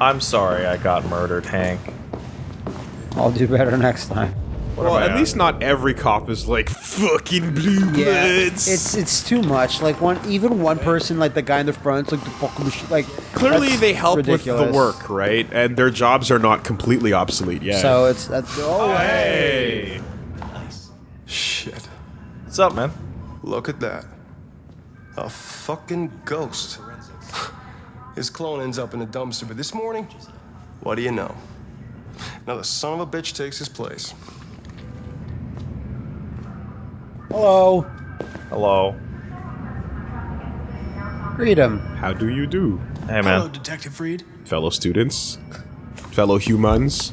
I'm sorry I got murdered, Hank. I'll do better next time. What well, am at least not every cop is like fucking blue Yeah, bloods. it's it's too much. Like one, even one person, like the guy in the front, like the fucking machine. Like Clearly, that's they help ridiculous. with the work, right? And their jobs are not completely obsolete yet. So it's that's oh, oh hey, Nice. Shit. What's up, man? Look at that. A fucking ghost. His clone ends up in a dumpster, but this morning, what do you know? Another son of a bitch takes his place. hello, Hello. greet him. how do you do, Hey, man. Hello. Detective Reed. fellow students, fellow humans?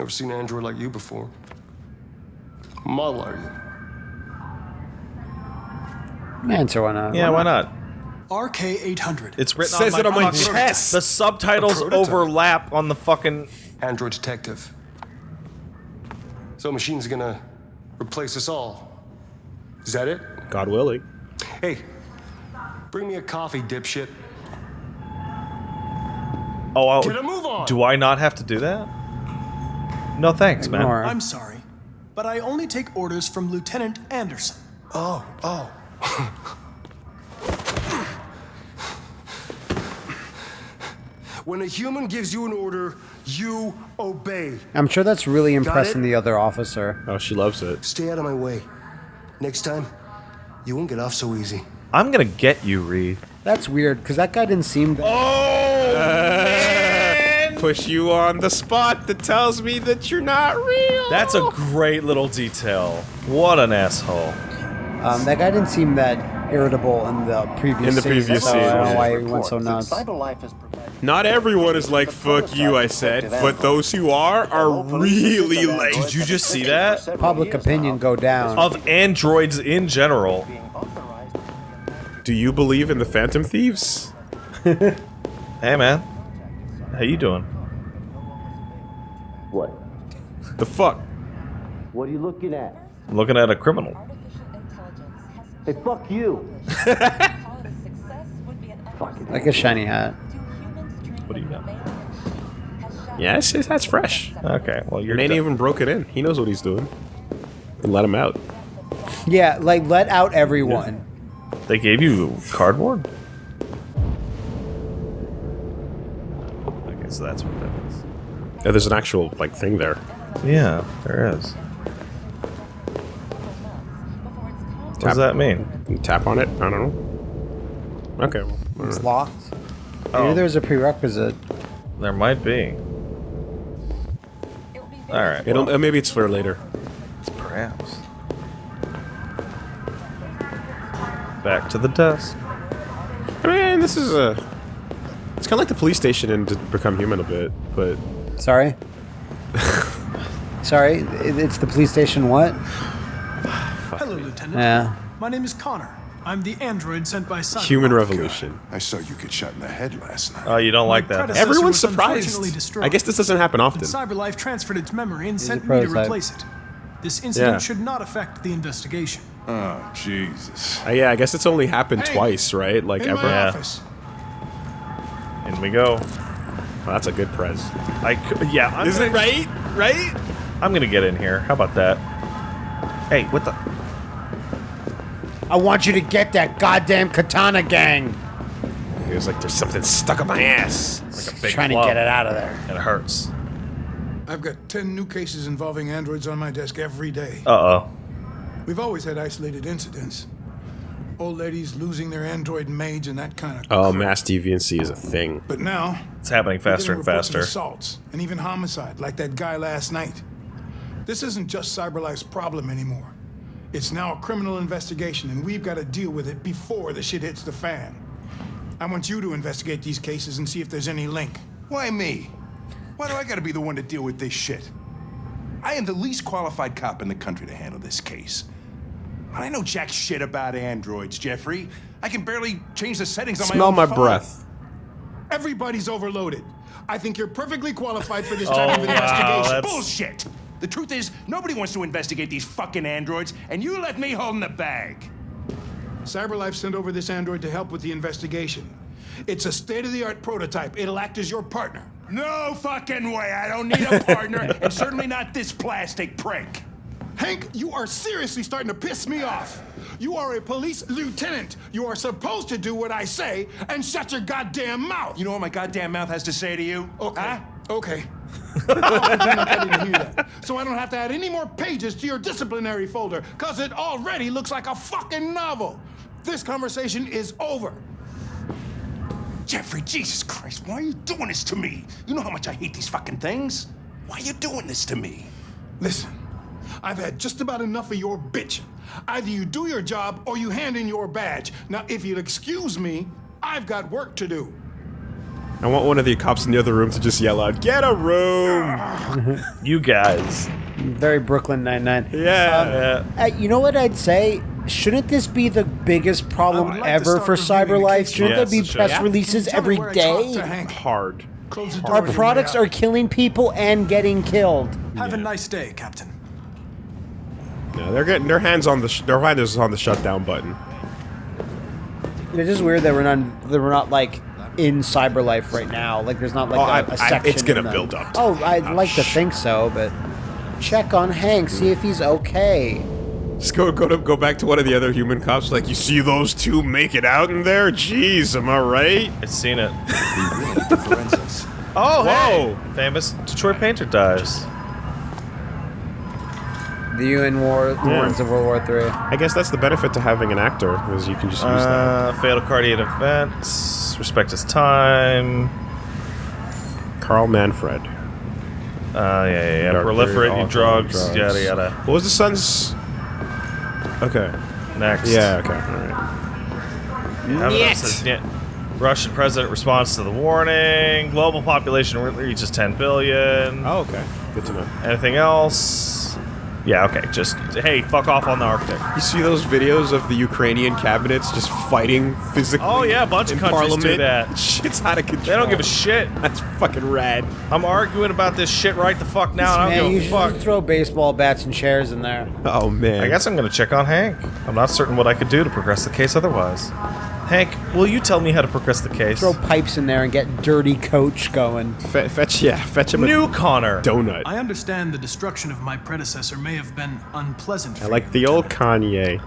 Ever seen an android like you before? Model are you? Answer uh, uh, why not? Yeah, why not? RK800. It's written Says on it on my fucking- chest. The subtitles A prototype. overlap on the fucking. Android detective. So machine's gonna replace us all. Is that it? God willing. Hey, bring me a coffee, dipshit. Oh, I'll, Get a move on. do I not have to do that? No, thanks, man. Ignore. I'm sorry, but I only take orders from Lieutenant Anderson. Oh, oh. when a human gives you an order, you obey. I'm sure that's really impressing the other officer. Oh, she loves it. Stay out of my way. Next time, you won't get off so easy. I'm gonna get you, Reed. That's weird because that guy didn't seem. That, Oh, Push you on the spot that tells me that you're not real. That's a great little detail. What an asshole. Um, that guy didn't seem that irritable in the previous. In the scene, previous so I don't know why he went so nuts. Not everyone is like fuck you, I said, but those who are are really late. Did you just see that? Public opinion go down. Of androids in general. Do you believe in the Phantom Thieves? Hey, man. How you doing? What? The fuck? What are you looking at? Looking at a criminal. Hey, fuck you! like a shiny hat. What do you know? Yes, yes, that's fresh. Okay, well, you're Your ain't done. even broke it in. He knows what he's doing. And let him out. Yeah, like let out everyone. They gave you cardboard? Okay, so that's what that is. Yeah, there's an actual like thing there. Yeah, there is. What does that mean? You tap on it. I don't know. Okay. Well, all It's right. locked. Maybe Oh. there's a prerequisite. There might be. Alright, It'll, uh, maybe it's for later. perhaps. Back to the desk. I mean, this is a. It's kind of like the police station in to Become Human a bit, but Sorry. Sorry, it's the police station. What? Hello, Lieutenant. Yeah. My name is Connor. I'm the android sent by Cyberlife. Human Revolution. I saw you get shot in the head last night. Oh, you don't like that? Everyone's was surprised. destroyed. I guess this doesn't happen often. Cyberlife transferred its memory and a sent me to replace it. This incident Yeah. should not affect the investigation. Oh, Jesus. Uh, yeah, I guess it's only happened Hey, twice, right? Like In ever. my Yeah. office. In we go. Well, that's a good prez. I c- yeah, I'm Isn't it gonna, right? Right? I'm gonna get in here. How about that? Hey, what the? I want you to get that goddamn katana gang. He was like, "There's something stuck up my ass." Like a big Trying club. to get it out of there. It hurts. I've got 10 new cases involving androids on my desk every day. Uh oh. We've always had isolated incidents. Old ladies losing their android maids and that kind of Oh, crap. mass deviancy is a thing. But now, It's happening we're faster getting and reports of faster. assaults and even homicide, like that guy last night. This isn't just CyberLife's problem anymore. It's now a criminal investigation, and we've got to deal with it before the shit hits the fan. I want you to investigate these cases and see if there's any link. Why me? Why do I gotta be the one to deal with this shit? I am the least qualified cop in the country to handle this case. I know jack shit about androids, Jeffrey. I can barely change the settings on my Smell own my phone. breath. Everybody's overloaded. I think you're perfectly qualified for this type Oh, of wow, investigation. that's- Bullshit! The truth is, nobody wants to investigate these fucking androids, and you left me holding the bag. CyberLife sent over this android to help with the investigation. It's a state-of-the-art prototype. It'll act as your partner. No fucking way. I don't need a partner, and certainly not this plastic prick. Hank, you are seriously starting to piss me off. You are a police lieutenant. You are supposed to do what I say and shut your goddamn mouth. You know what my goddamn mouth has to say to you? Okay. Huh? Okay. So I don't have to add any more pages to your disciplinary folder, because it already looks like a fucking novel. This conversation is over. Jeffrey, Jesus Christ, why are you doing this to me? You know how much I hate these fucking things. Why are you doing this to me? Listen, I've had just about enough of your bitching. Either you do your job or you hand in your badge. Now, if you'll excuse me, I've got work to do. I want one of the cops in the other room to just yell out, "Get a room!" You guys. Very Brooklyn Nine-Nine. yeah. Yeah. Uh, you know what I'd say? Shouldn't this be the biggest problem like ever for CyberLife? Shouldn't Yes, there be should. press Yeah. releases every day? me every where I talk day? to Hank. Hard. Close the Our products are killing people and getting killed. Have a nice day, Captain. Yeah, they're getting their hands on the sh their hand is on the shutdown button. It's just weird that we're not that we're not like in CyberLife right now. Like there's not like Oh, a I- a I- section. it's gonna build up to Oh, it. I'd Oh, like to think so, but check on Hank, see if he's okay. Just go go to go back to one of the other human cops. Like, you see those two make it out in there? Jeez, am I right? I've seen it. Oh, Whoa. hey! Famous Detroit painter dies. The UN War, the Wars of World War Three. I guess that's the benefit to having an actor, is you can just use that. Uh, fatal cardiac events. Respect his time. Carl Manfred. Uh, yeah, yeah, yeah. Dark period, Proliferating drugs, drugs. yada yada. What was the son's? Okay. Next. Yeah. Okay. All right. Evidence says. Russian president responds to the warning. Global population reaches 10 billion. Oh, okay. Good to know. Anything else? Yeah, okay. Just, hey, fuck off on the architect. You see those videos of the Ukrainian cabinets just fighting physically? Oh, yeah, a bunch of in countries do that. Shit's out of control. They don't give a shit. That's fucking rad. I'm arguing about this shit right the fuck now. and I Man, don't you give a fuck. just throw baseball bats and chairs in there. Oh man. I guess I'm gonna check on Hank. I'm not certain what I could do to progress the case otherwise. Hank, will you tell me how to progress the case? Throw pipes in there and get dirty coach going. Fe- fetch, yeah, fetch him a New Connor. donut. I understand the destruction of my predecessor may have been unpleasant for I like you, the old Kanye.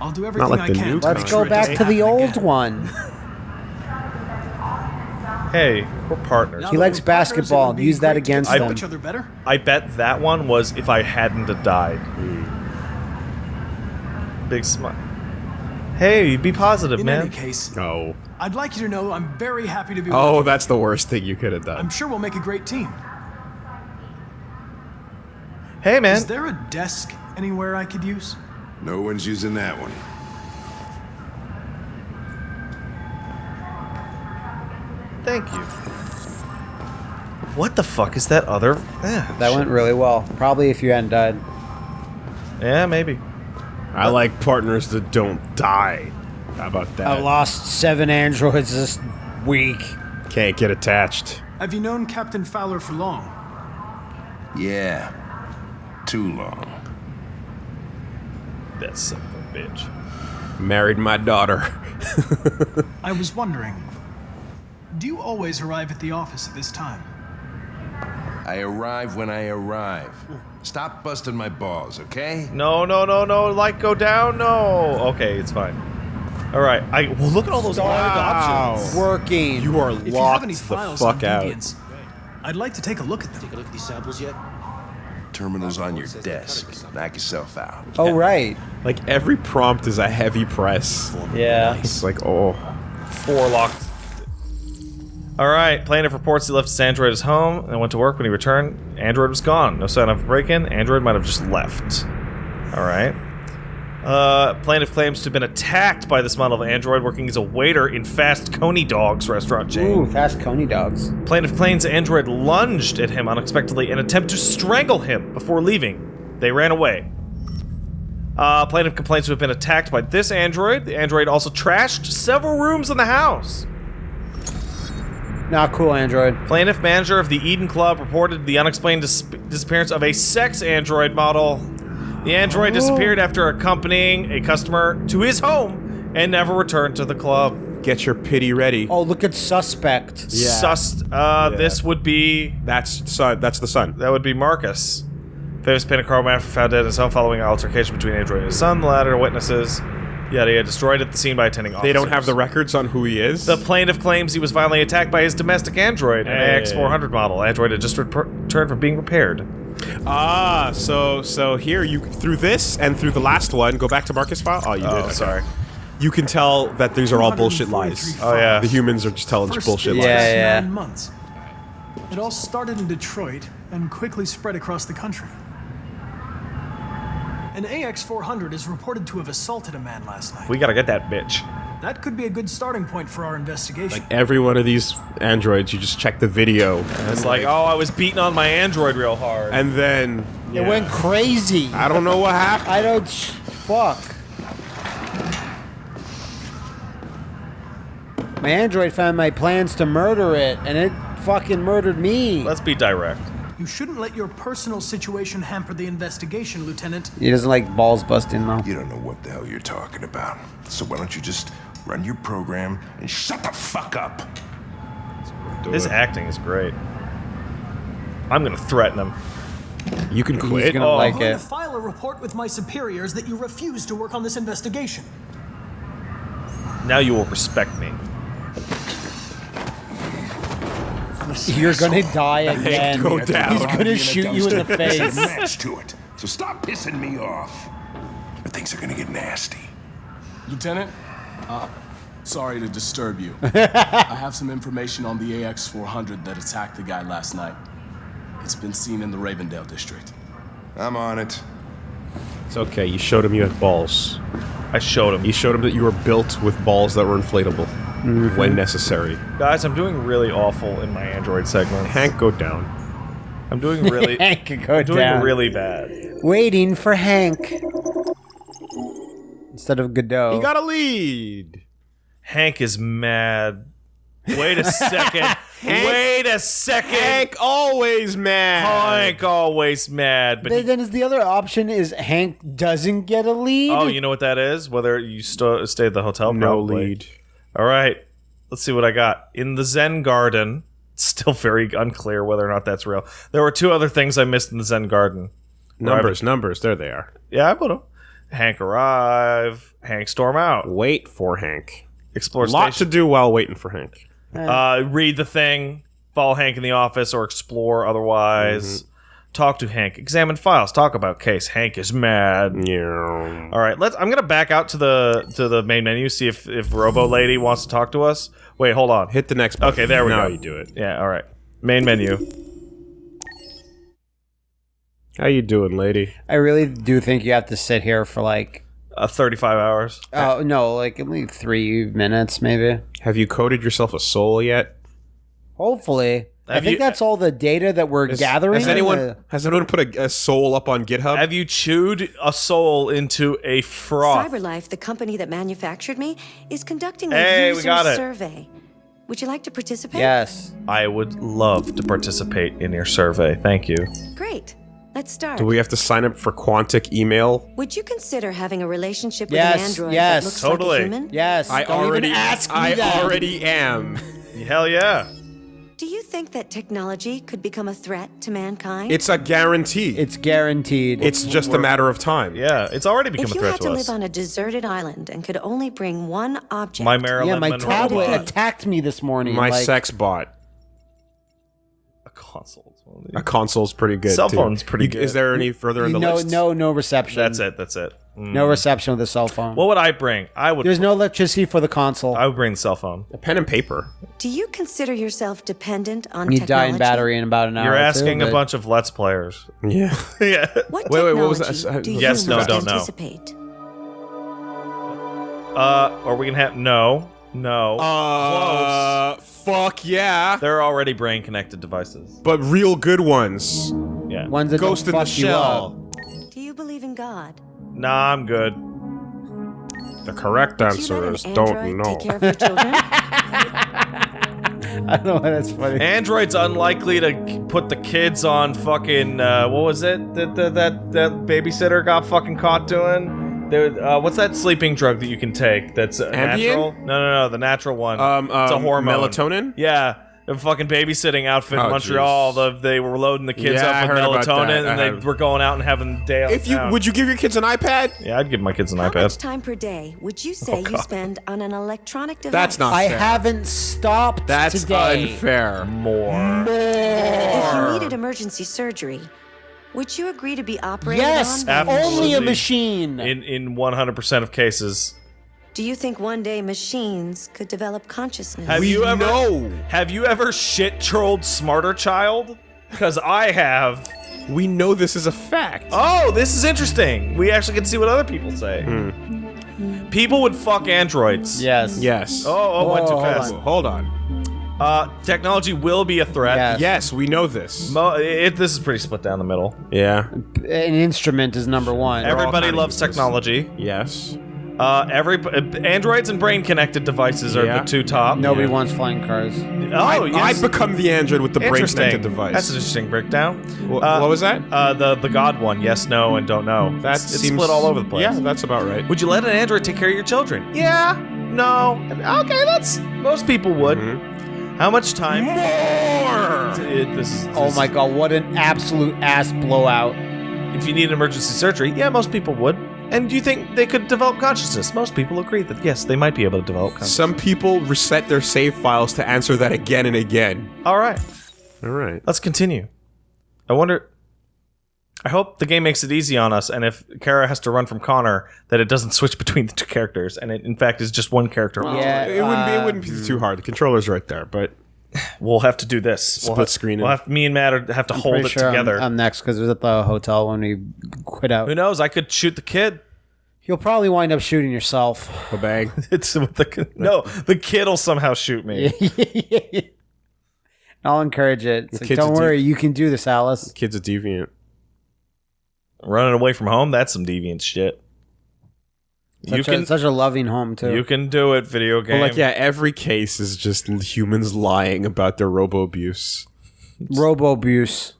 I'll do everything like I the can new to Let's go back to the old again. one. Hey, we're partners. Now He likes we're partners, it basketball. would be Use that against get them. each other better. I bet that one was if I hadn't have died. Hmm. Big smile. Hey, be positive, In man. any case, Oh. I'd like you to know I'm very happy to be. Oh, with that's the worst thing you could have done. I'm sure we'll make a great team. Hey, man. Is there a desk anywhere I could use? No one's using that one. Thank you. What the fuck is that other? Eh, That went really well. Probably if you hadn't died. Yeah, maybe. I like partners that don't die. How about that? I lost seven androids this week. Can't get attached. Have you known Captain Fowler for long? Yeah. Too long. That son of a bitch. Married my daughter. I was wondering. Do you always arrive at the office at this time? I arrive when I arrive. Stop busting my balls, okay? No, no, no, no. Light go down. No. Okay, it's fine. All right. I well look at all those wild options. Working. You are If locked any the fuck on out. I'd like to take a look at them. Take a look at these samples yet? Terminal's on your desk. Knock yourself out. Oh right. Like every prompt is a heavy press. Yeah. It's like, oh. Four locked. All right. Plaintiff reports he left his android at his home and went to work. When he returned, android was gone. No sign of a break-in. Android might have just left. All right. Uh, plaintiff claims to have been attacked by this model of android working as a waiter in Fast Coney Dogs restaurant chain. Ooh, fast coney dogs. Plaintiff claims android lunged at him unexpectedly and attempted to strangle him before leaving. They ran away. Uh, plaintiff complains to have been attacked by this android. The android also trashed several rooms in the house. Not cool, android. Plaintiff manager of the Eden Club reported the unexplained dis- disappearance of a sex android model. The android disappeared after accompanying a customer to his home and never returned to the club. Get your pity ready. Oh, look at suspect. Yeah. Sus. Uh, Yeah. This would be That's son. That's the son. that would be Marcus. Famous painted chromatographer found dead in his home following an altercation between Android and his son. The latter witnesses. Yada yada. Destroyed at the scene by attending officers. They don't have the records on who he is. The plaintiff claims he was violently attacked by his domestic android, an Hey. AX400 model. Android had just returned from being repaired. ah, so so here you through this and through the last one. Go back to Marcus file. Oh, you did. Oh, Okay. sorry. You can tell that these are all bullshit lies. Oh yeah. The humans are just telling First bullshit lies. Yeah, yeah. Nine months. It all started in Detroit and quickly spread across the country. An AX-400 is reported to have assaulted a man last night. We gotta get that bitch. That could be a good starting point for our investigation. Like every one of these androids, you just check the video, It's like, oh, I was beating on my android real hard. and then It went crazy. I don't know what happened. I don't. Fuck. My android found my plans to murder it, and it fucking murdered me. Let's be direct. You shouldn't let your personal situation hamper the investigation, Lieutenant. He doesn't like balls busting though. You don't know what the hell you're talking about. So why don't you just run your program and shut the fuck up? His acting is great. I'm gonna threaten him. You can quit. He's quit. gonna Oh. like I'm going to file a report with my superiors that you refuse to work on this investigation. Now you will respect me. You're gonna die again. go down. He's gonna shoot you in the There's a face. match to it. So stop pissing me off. Or things are gonna get nasty. Lieutenant, uh, sorry to disturb you. I have some information on the AX-400 that attacked the guy last night. It's been seen in the Ravendale district. I'm on it. It's okay. You showed him you had balls. I showed him. You showed him that you were built with balls that were inflatable Mm-hmm. when necessary. Guys, I'm doing really awful in my android segment. Hank, go down. I'm doing really, Hank could go doing down. really bad. Waiting for Hank instead of Godot. He got a lead. Hank is mad. Wait a second. Wait a second. Hank always mad. Hank always mad, but then, he, then is the other option is Hank doesn't get a lead. oh, you know what that is? Whether you st- stay at the hotel, No probably. lead. All right, let's see what I got in the Zen Garden. It's still very unclear whether or not that's real. There were two other things I missed in the Zen Garden. Numbers, numbers. There they are. Yeah, I put them. Hank arrive. Hank storm out. Wait for Hank. Explore Lot to do while waiting for Hank. uh, read the thing. Follow Hank in the office or explore otherwise. Mm-hmm. Talk to Hank. Examine files. Talk about case. Hank is mad. Yeah. All right, let's. I'm gonna back out to the to the main menu. See if if Robo Lady wants to talk to us. Wait, hold on. Hit the next button. Okay, there we now go. you do it. Yeah. All right. Main menu. How you doing, lady? I really do think you have to sit here for like Uh, 35 hours. oh no, like only three minutes maybe. Have you coded yourself a soul yet? Hopefully. I think you- that's all the data that we're Has, gathering. has anyone Uh, has anyone put a, a soul up on GitHub? Have you chewed a soul into a froth? CyberLife, the company that manufactured me, is conducting a Hey, we user got it. survey. Would you like to participate? yes. I would love to participate in your survey. Thank you. Great. Let's start. Do we have to sign up for Quantic email? Would you consider having a relationship with Yes, an android yes. that looks Totally. like a human? Yes. I Don't already even ask me I that. already am. Hell yeah. Do you think that technology could become a threat to mankind? It's a guarantee. It's guaranteed. It's just a matter of time. Yeah, it's already become a threat to. if a you threat had to to live on a deserted island and could only bring one object, My Marilyn yeah, my Monroe tablet attacked me this morning. My like, sex bot. A console. A console's pretty good. Cell too. phone's pretty You- good. Is there any further in the no, list? no, no no reception. That's it. That's it. Mm. No reception with the cell phone. What would I bring? I would. There's no electricity for the console. I would bring the cell phone. A pen and paper. do you consider yourself dependent on you technology? die in battery in about an hour. You're or two, asking a bunch of Let's Players. Yeah. yeah. What Wait, wait, what was that? do Yes, you no, don't know. anticipate? Uh, are we gonna have no, no? Uh, fuck yeah. They're already brain connected devices. But real good ones. Yeah. Ones that Ghost in don't the fuck you shell. Do you believe in God? Nah, I'm good. The correct Do answer is an don't know. take care of your children? I don't know why that's funny. Android's unlikely to put the kids on fucking uh, what was it that that that, that babysitter got fucking caught doing? There, uh, what's that sleeping drug that you can take? That's uh, natural. No, no, no, the natural one. Um, it's a um, hormone. melatonin? Yeah, the fucking babysitting outfit in Oh, Montreal. The, they were loading the kids Yeah, up with heard about melatonin. I and they heard. were going out and having day. out If you town. would you give your kids an iPad? Yeah, I'd give my kids an How much iPad. time per day would you say you spend on an electronic device? That's not I fair. haven't stopped That's today. unfair. More. If you needed emergency surgery, would you agree to be operated Yes, on? by- Absolutely. only a machine. In in 100% of cases. Do you think one day machines could develop consciousness? Have We you ever know. Have you ever shit trolled smarter child? Because I have. We know this is a fact. Oh, this is interesting. We actually can see what other people say. Hmm. People would fuck androids. yes. Yes. Oh, oh, went too Whoa, hold fast. on. Hold on. Uh, technology will be a threat. Yes. Yes, we know this. Mo- it, this is pretty split down the middle. Yeah. An instrument is number one. Everybody loves useless. technology. Yes. Uh, every uh, androids and brain connected devices are Yeah. the two top. Nobody Yeah. wants flying cars. Oh, I, yes. I become the android with the brain connected device. That's an interesting breakdown. Wha- Uh, what was that? Uh, the the God one. Yes, no, and don't know. That it's, it's seems split all over the place. Yeah, that's about right. Would you let an android take care of your children? Yeah. No. Okay, that's most people would. Mm-hmm. How much time? More. this is, Oh my god, what an absolute ass blowout. If you need emergency surgery, yeah, most people would. And do you think they could develop consciousness? Most people agree that yes, they might be able to develop consciousness. Some people reset their save files to answer that again and again. All right, All right. let's continue. I wonder. I hope the game makes it easy on us, and if Kara has to run from Connor, that it doesn't switch between the two characters, and it in fact is just one character. Yeah, it wouldn't be. It wouldn't be too um, hard. The controller's right there, but We'll have to do this. we'll Split have, screen We'll it. have me and Matt are- have to hold it sure I'm- together. I'm, next because it was at the hotel when we quit out. Who knows? I could shoot the kid. You'll probably wind up shooting yourself. a bang. It's with the no. The kid will somehow shoot me. I'll encourage it. It's like, don't worry, deep- you can do this, Alice. The Kid's a deviant. Running away from home. That's some deviant shit. Such, you can a, such a loving home too. you can do it. Video game. But like, yeah, every case is just humans lying about their robo abuse. Robo abuse.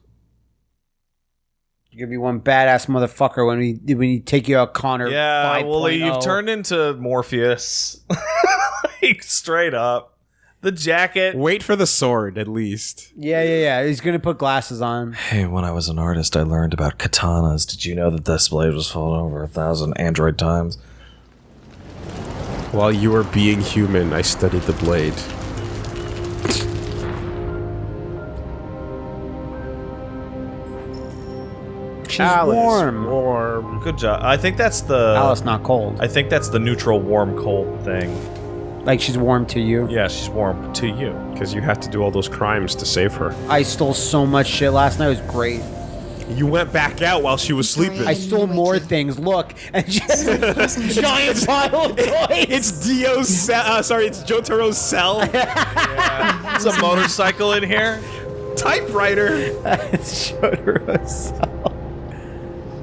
You're gonna be one badass motherfucker when we when you take you out, Connor. Yeah, well, 5.0. you've oh. turned into Morpheus. like, straight up. The jacket. Wait for the sword, at least. Yeah, yeah, yeah. He's gonna put glasses on. Hey, when I was an artist, I learned about katanas. Did you know that this blade was fallen over a thousand android times? While you were being human, I studied the blade. She's Alice, warm. Warm. Good job. I think that's the. Alice, not cold. I think that's the neutral warm cold thing. Like she's warm to you. Yeah, she's warm to you. Because you had to do all those crimes to save her. I stole so much shit last night. It was great. You went back out while she was sleeping. I stole more things. Look, and she has a giant pile of toys. It's Dio's cell. Uh, sorry, it's Jotaro's cell. There's a motorcycle in here. Typewriter. Shotaro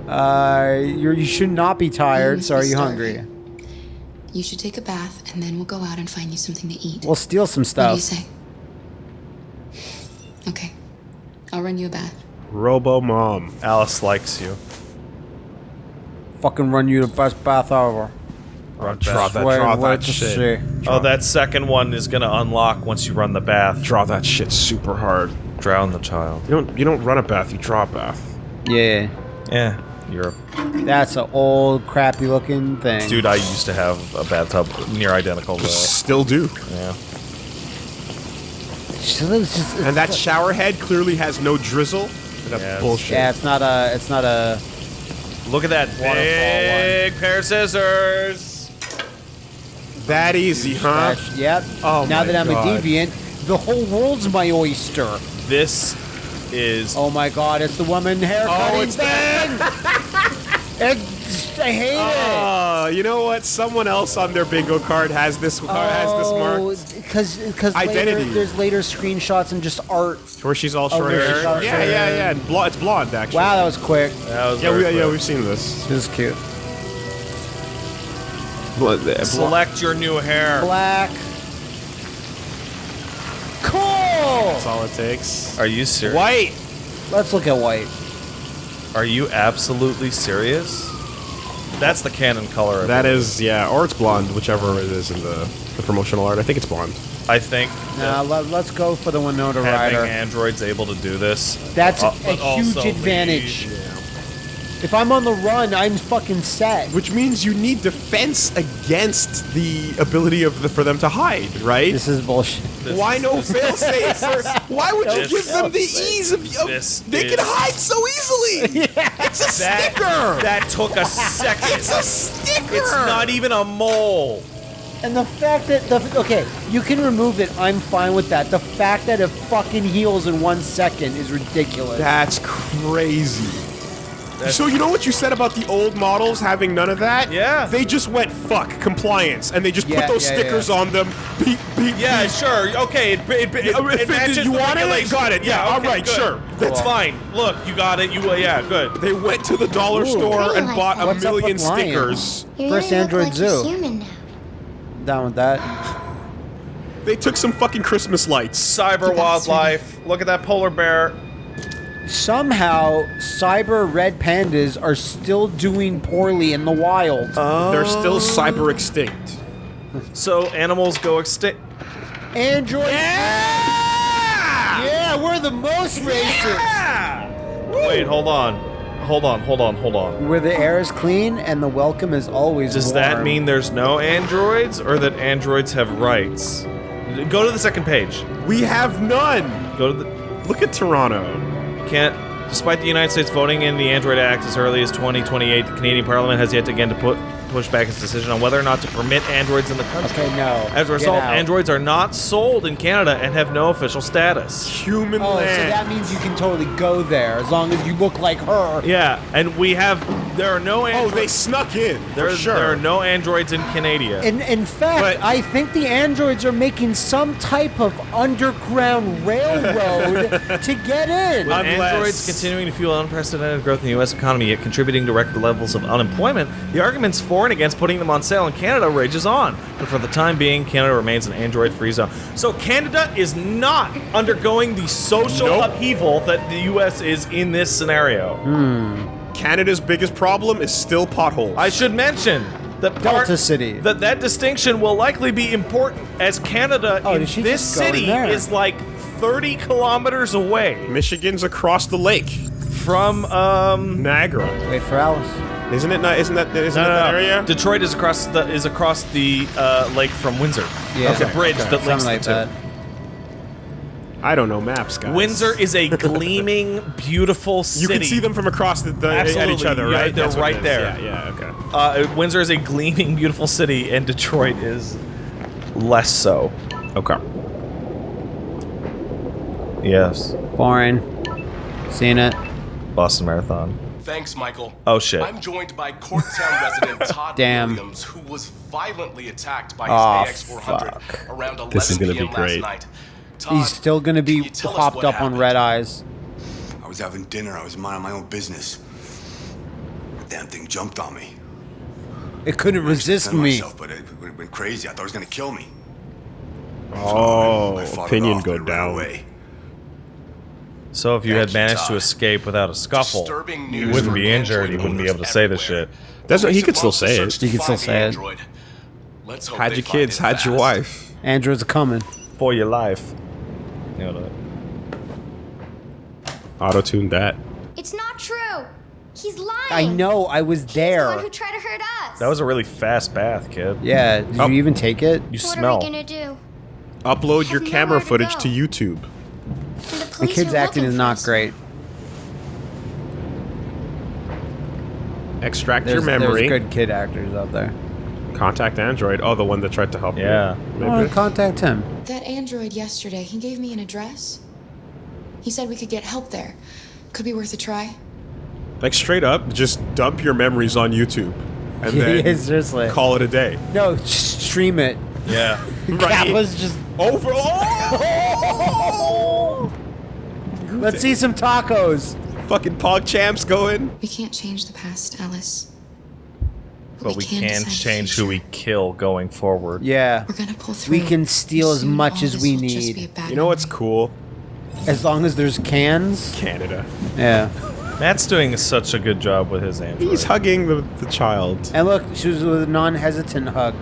Uh, you're, you should not be tired. So are you hungry? You should take a bath, and then we'll go out and find you something to eat. We'll steal some stuff. What do you stuff. say? Okay. I'll run you a bath. Robo mom. Alice likes you. Fucking run you the best bath ever. Run Draw that, Wait, draw that shit. see. Oh, that second one is gonna unlock once you run the bath. Draw that shit super hard. Drown the child. You don't. You don't run a bath. You draw a bath. Yeah, Yeah, you're that's an old, crappy looking thing. dude. I used to have a bathtub near identical to. Still do. Yeah. So it's just- And that shower head clearly has no drizzle. That's Yes. bullshit. yeah, it's not a, it's not a. Look at that big pair of scissors. That easy, huh? Scratch. Yep. Oh now my that I'm God. a deviant, the whole world's my oyster. This is Oh my god, it's the woman hair Oh, cutting it's thing. it's, I hate it. Oh, you know what? Someone else on their bingo card has this car has this oh, mark. because because later, Identity. there's later screenshots and just art. Where she's all Oh, short where hair. she's Yeah, yeah, yeah. And blo- it's blonde actually. Wow, that was quick. that was Yeah, very we, yeah, quick. we've seen this. This is cute. Blo- blo- Select your new hair. Black. Cool. That's all it takes. Are you serious? White. Let's look at white. Are you absolutely serious? That's the canon color. of That it. is, yeah, or it's blonde, whichever it is in the, the promotional art. I think it's blonde. I think Nah, let, us go for the Winona having Ryder. androids able to do this. That's uh, a but huge also advantage. If I'm on the run, I'm fucking set. Which means you need defense against the ability of the, for them to hide, right? This is bullshit. Why no failsafe? for- Why would you give them the ease of, of This they is- can hide so easily? yeah. It's a That, sticker. that took a second. it's a sticker. It's not even a mole. And the fact that the okay, you can remove it. I'm fine with that. The fact that it fucking heals in one second is ridiculous. That's crazy. So you know what you said about the old models having none of that? Yeah. They just went fuck compliance, and they just Yeah, put those yeah, stickers yeah. on them. Beep beep. Yeah, beep. sure. Okay, it, it, it, if it it- matches you the wanted it? regulations. Got it. Yeah, all okay, right, good. sure. That's Cool. fine. Look, you got it. You uh, yeah, good. They went to the dollar store and Really? bought a What's million stickers. You're First Android like Zoo. human now. Down with that. They took some fucking Christmas lights. Cyber wildlife. Look at that polar bear. Somehow, cyber red pandas are still doing poorly in the wild. They're still cyber extinct. So animals go extinct. Android. Yeah, we're the most racist. Wait, hold on. Hold on, hold on, hold on. Where the air is clean and the welcome is always Does warm. that mean there's no androids or that androids have rights? Go to the second page. We have none. Go to the Look at Toronto. Despite the United States voting in the Android Act as early as 2028, the Canadian Parliament has yet again to put push back its decision on whether or not to permit androids in the country. Okay, no. As a result, androids are not sold in Canada and have no official status. Human Oh, so that means you can totally go there as long as you look like her. Yeah, and we have there are no Androids. oh, they snuck in. there, for sure. there are no androids in Canada. In, in fact, But- I think the androids are making some type of underground railroad to get in. With Unless- androids continuing to fuel unprecedented growth in the U.S. economy, yet contributing to record levels of unemployment, the arguments for and against putting them on sale in Canada rages on. But for the time being, Canada remains an android-free zone. So Canada is not undergoing the social Nope. upheaval that the U.S. is in this scenario. Hmm. Canada's biggest problem is still potholes. I should mention that part, Delta City. That that distinction will likely be important as Canada Oh, in did she this just go in city there? is like 30 kilometers away Michigan's across the lake. from um Niagara. Wait for Alice. Isn't it not? Isn't that? Isn't No, that no, that no. area? Detroit is across the is across the uh, lake from Windsor. Yeah. It's a bridge Okay, that links Something like the two. I don't know maps, guys. Windsor is a gleaming, beautiful city. You can see them from across the, the at each Absolutely, other, yeah, right? they're That's right there. Yeah, yeah, okay. Uh, Windsor is a gleaming, beautiful city, and Detroit is less so. Okay. Yes. Boring. Seen it. Boston Marathon. Thanks, Michael. Oh, shit. I'm joined by Corktown resident Todd Damn. Williams, who was violently attacked by Aw, his AX400 fuck. around 11 This is gonna be p.m. last great. night. Todd, He's still gonna be popped you tell us hopped what up on red ice. I was having dinner. I was minding my own business. The Damn thing jumped on me. It couldn't resist Defend me. Myself, but it, it went crazy. I thought it was gonna kill me. Oh, I fought it opinion go but it ran down. away. So if you had Thank you, managed to escape without a scuffle, you wouldn't be injured. You wouldn't be able to say this shit. That's what he could still say it. He could still say it. android. Let's hope Hide your kids, it hide your wife. Androids are coming. For your life. You know. Auto tune that. It's not true. He's lying. I know. I was He's the one there. who tried to hurt us. That was a really fast bath, kid. Yeah. Did Oh. you even take it? You what smell. are we gonna do? Upload your camera nowhere to footage go. to YouTube. And the The kid's acting is not great. Extract There's, your memory. there's good kid actors out there. Contact Android. Oh, the one that tried to help Yeah. you. Oh, contact him. That android yesterday, he gave me an address. He said we could get help there. Could be worth a try. Like straight up, just dump your memories on YouTube, and then Yeah, seriously. call it a day. No, just stream it. Yeah. Kappa's just. Over. Let's see some tacos. Fucking Pog Champs going. We can't change the past, Alice. But we can can change who we kill going forward. Yeah. We're gonna pull through. We can steal as much as we will just be need. You know what's cool? As long as there's cans. Canada. Yeah. Matt's doing such a good job with his android. He's hugging the, the child. And look, she was with a non-hesitant hug.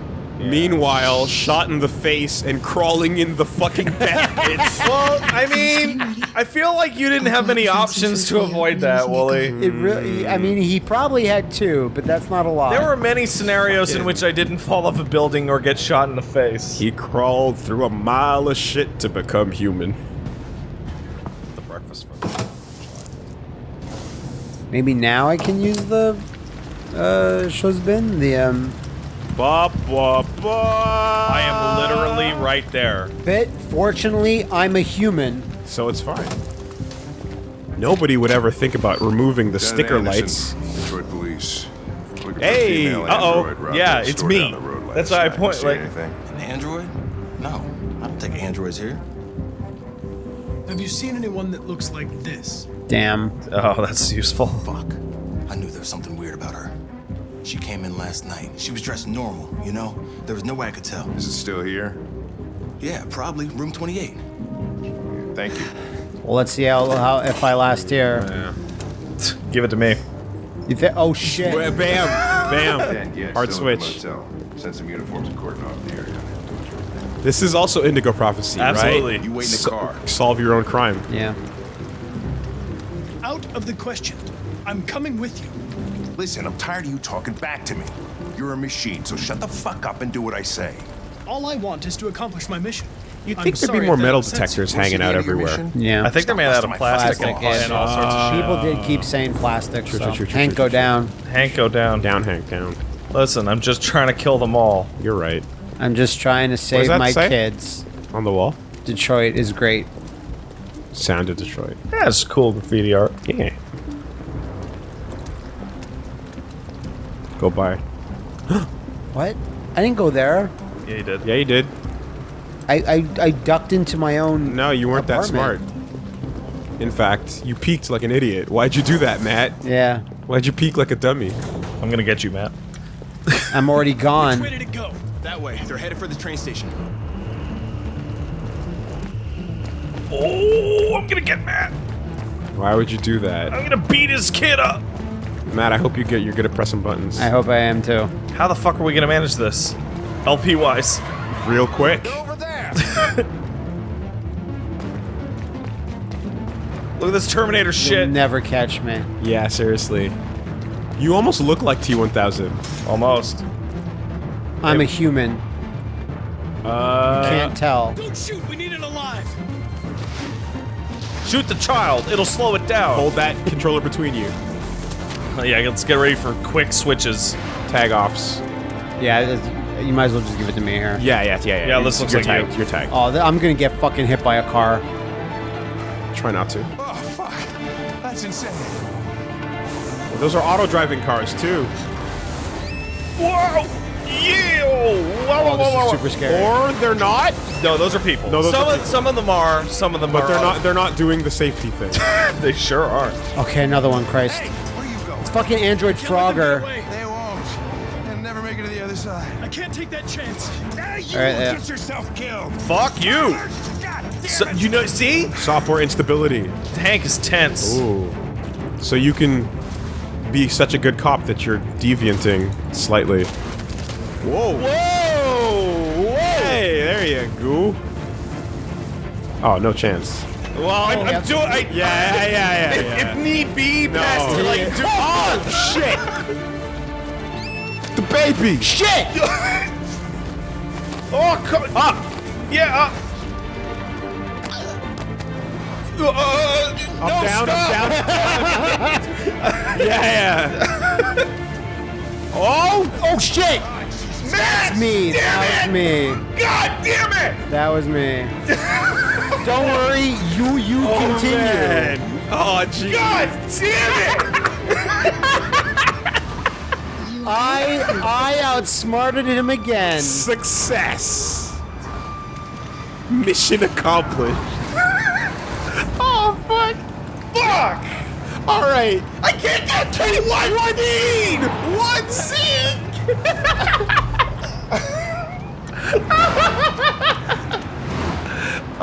Meanwhile, shot in the face and crawling in the fucking death pits. well, I mean, I feel like you didn't have many options to avoid that, Woolie. It really, I mean, he probably had two, but that's not a lot. There were many scenarios in which I didn't fall off a building or get shot in the face. He crawled through a mile of shit to become human. The breakfast Maybe now I can use the uh Shozbin, the um Ba, ba, ba. I am literally right there. But fortunately, I'm a human. So it's fine. Nobody would ever think about removing the Lieutenant sticker Anderson, lights. Detroit Police. Looking a Hey, female uh-oh. Yeah, it's me. down the road last That's why I point- See like- anything? An android? No, I don't take androids here. Have you seen anyone that looks like this? Damn. Oh, that's useful. Fuck. I knew there was something weird about her. She came in last night. She was dressed normal, you know? There was no way I could tell. Is it still here? Yeah, probably room 28. Thank you. Well, let's see how, how if I last here. Give it to me. You thi- oh shit. Bam, bam. Dan, yeah, Hard still at the switch. Send some uniforms and cordon off the area. This is also Indigo Prophecy, Absolutely. right? You wait in the So- car. solve your own crime. Yeah. Out of the question. I'm coming with you. Listen, I'm tired of you talking back to me. You're a machine, so shut the fuck up and do what I say. All I want is to accomplish my mission. You'd I'm think there'd be more metal detectors hanging out end of your everywhere. Yeah. I think they're made out of Stop busting plastic and, and all sorts of shit. People did keep saying plastic. True, so. true, true, true, Hank, go down. Hank, go down. Down, Hank, down. Listen, I'm just trying to kill them all. You're right. I'm just trying to save my say? kids. On the wall. Detroit is great. Sound of Detroit. Yeah, it's cool graffiti art. Yeah. Go by. What? I didn't go there. Yeah, you did. Yeah, you did. I I, I ducked into my own. No, you weren't that smart. In fact, you peeked like an idiot. Why'd you do that, Matt? Yeah. Why'd you peek like a dummy? I'm gonna get you, Matt. I'm already gone. Which Way to go. That way. They're headed for the train station. Oh, I'm gonna get Matt. Why would you do that? I'm gonna beat his kid up. Matt, I hope you get you're good at pressing buttons. I hope I am too. How the fuck are we gonna manage this? LP wise. Real quick. Over there! Look at this Terminator You'll shit. never catch me. Yeah, seriously. You almost look like T1000. Almost. I'm a human. Uh, Can't tell. Don't shoot. We need it alive. Shoot the child. It'll slow it down. hold that controller between you. Yeah, let's get ready for quick switches. Tag offs. Yeah, you might as well just give it to me here. Yeah, yeah, yeah, yeah. Yeah, this looks you're like tagged. you. You're tagged. Oh, I'm gonna get fucking hit by a car. Try not to. Oh, fuck. That's insane. Those are auto driving cars too. Whoa! Yeah! Whoa, oh, whoa, Oh, whoa, whoa, super scary. Or they're not, No, those are people. No, those some, are of, people. some of them are. Some of them but are. they're not. They're not doing the safety thing. They sure are. Okay, another one, Christ. Where you going? It's fucking Android Can't let them get Frogger. They won't. They'll never make it to the other side. I can't take that chance. Now you All right, will yeah. get yourself killed. Fuck you! So, you know, see? Software instability. Hank is tense. Ooh. So you can be such a good cop that you're devianting slightly. Whoa. Whoa! Whoa! Hey, there you go. Oh, no chance. Well, I'm, I'm doing. I, Yeah, yeah, yeah, yeah. if, yeah. if need be, No. like, do, Oh, shit! The baby! shit! oh, come up! Yeah, up! Uh, Up, no, down, up, down. yeah, yeah. Oh! Oh shit! Matt! That's me. That was me. God damn it! That was me. Don't worry, you you oh, continue. Man. Oh, jeez. God damn it! I I outsmarted him again. Success. Mission accomplished. Oh, fuck! Fuck! All right. I can't get to one, one scene! One scene!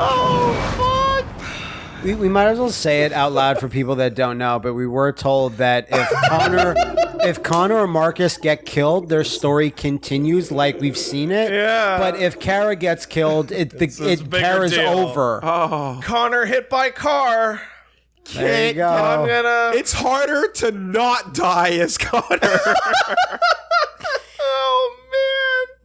Oh, fuck. We, we might as well say it out loud for people that don't know, but we were told that if Connor, if Connor or Marcus get killed, their story continues like we've seen it. Yeah. But if Kara gets killed, it the, It's- it's a it bigger Kara's deal. over. Oh, Connor hit by car. There you go. I'm gonna. it's harder to not die as Connor.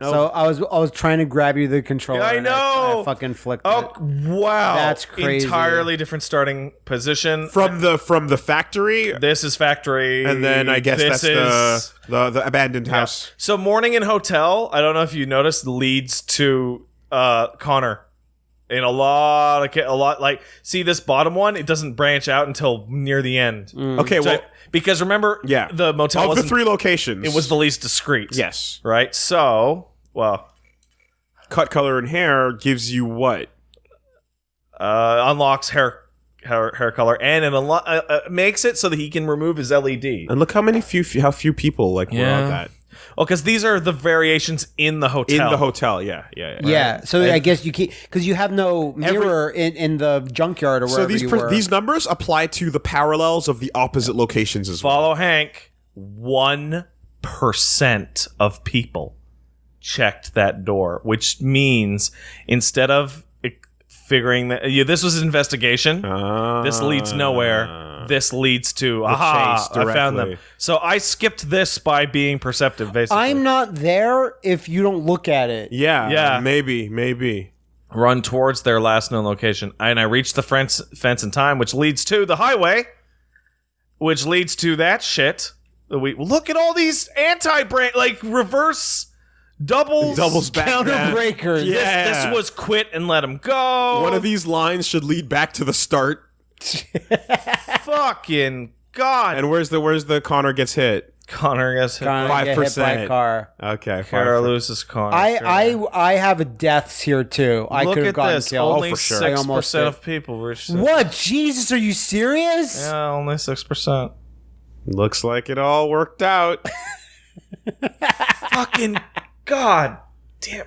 oh man. So I was I was trying to grab you the controller. Yeah, I and know. I, fucking flicked Oh it. wow. That's crazy. Entirely different starting position. from the from the factory, this is factory, and then I guess this that's is the, the the abandoned Yeah. house. So morning in hotel, I don't know if you noticed, leads to uh Connor. In a lot of a lot like see this bottom one, it doesn't branch out until near the end. Okay, So- well, because remember, yeah, the motel of the wasn't- three locations, It was the least discreet. yes. Right. So, well, Cut color and hair gives you what? uh, unlocks hair, hair hair color and it unlo- uh, uh, makes it so that he can remove his LED. And look how many few how few people like were Yeah. on that Well, because these are the variations in the hotel. in the hotel. Yeah, yeah, yeah. Yeah, so And- I guess you keep because you have no mirror in, in the junkyard or wherever So these you per- were. these numbers apply to the parallels of the opposite locations as well. Follow Hank. One percent of people checked that door, which means instead of figuring that yeah, this was an investigation, this leads ah. nowhere. This leads to aha! chase I found them. So I skipped this by being perceptive. Basically, I'm not there if you don't look at it. Yeah, Yeah. maybe, maybe. run towards their last known location, and I reach the fence fence in time, which leads to the highway, which leads to that shit. We look at all these anti-brand like reverse doubles, Doubles back Counter then. breakers. This, this was quit and let him go. One of these lines should lead back to the start. fucking god. And where's the where's the Connor gets hit? Connor gets hit. Five get hit by a percent. car. Okay, Kara five per- loses Connor. I, Sure. I I have deaths here too. I look could have at gotten this. killed. Only oh, for sure. Six percent of people were. What? Jesus, are you serious? Yeah, only six percent. Looks like it all worked out. Fucking god damn.